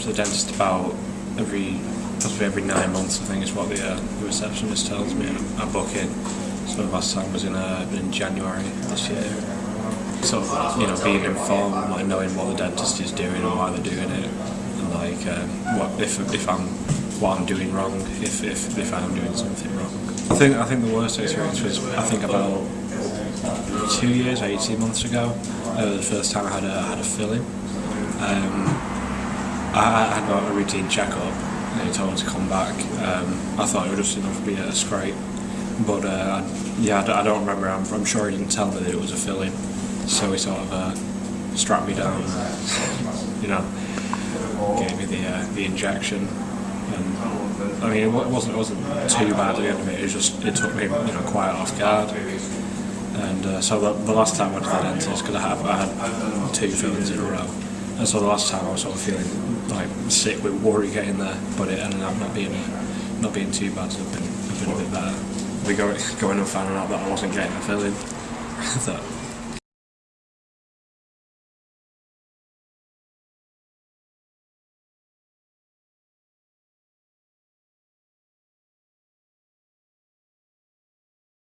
to the dentist about every possibly every nine months. I think is what the, uh, the receptionist tells me. I book in. So last time was in uh, in January this year. Sort of, you know, being informed, like knowing what the dentist is doing and why they're doing it, and like uh, what if if I'm what I'm doing wrong, if if if I'm doing something wrong. I think I think the worst experience was I think about two years, eighteen months ago. Uh, the first time I had a had a filling. Um, I, had a routine checkup and he told me to come back. Um, I thought it would just enough to be a scrape, but uh, yeah, I, don't remember. I'm, I'm sure he didn't tell me that it was a filling, so he sort of uh, strapped me down, you know, gave me the uh, the injection. And, I mean, it wasn't it wasn't too bad at the end of it. It just it took me you know quite off guard. And uh, so the, the last time I went to the dentist, because I, have- I had two fillings in a row, and so the last time I was sort of feeling like sick with worry getting there, but it ended up not being not being too bad. So I've been, I've been a bit better. We go, going and finding out that I wasn't getting a filling. that